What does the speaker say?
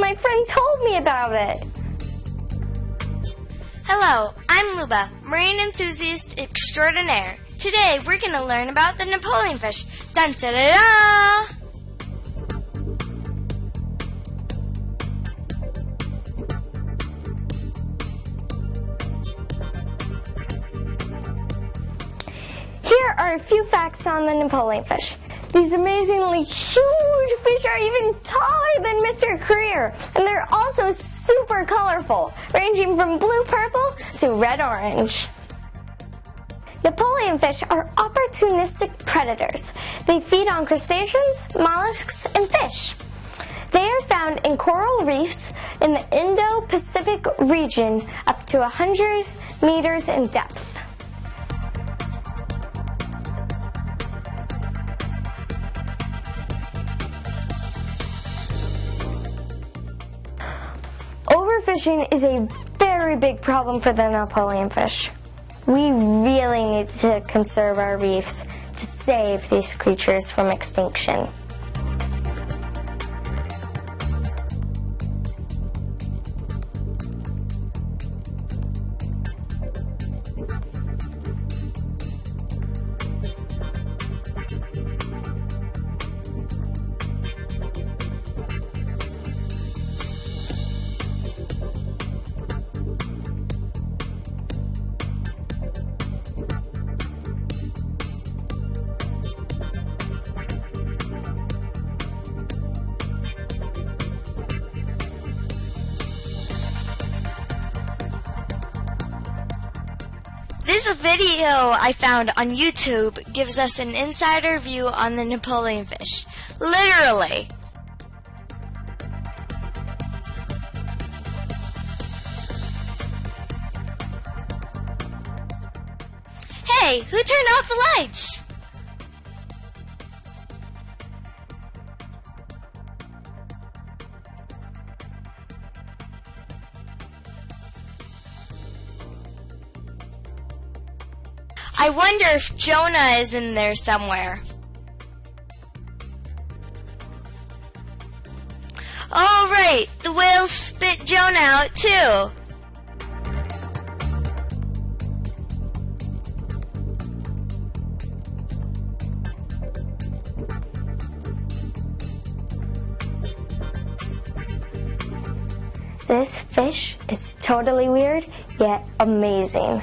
my friend told me about it. Hello, I'm Luba, marine enthusiast extraordinaire. Today we're going to learn about the Napoleon fish. Dun da da da! Here are a few facts on the Napoleon fish. These amazingly huge fish are even taller than Mr. Career, and they're also super colorful, ranging from blue purple to red orange. Napoleon fish are opportunistic predators. They feed on crustaceans, mollusks, and fish. They are found in coral reefs in the Indo-Pacific region up to 100 meters in depth. Overfishing is a very big problem for the Napoleon fish. We really need to conserve our reefs to save these creatures from extinction. This video I found on YouTube gives us an insider view on the Napoleon fish. Literally. Hey, who turned off the lights? I wonder if Jonah is in there somewhere. Oh, right, the whales spit Jonah out too. This fish is totally weird, yet amazing.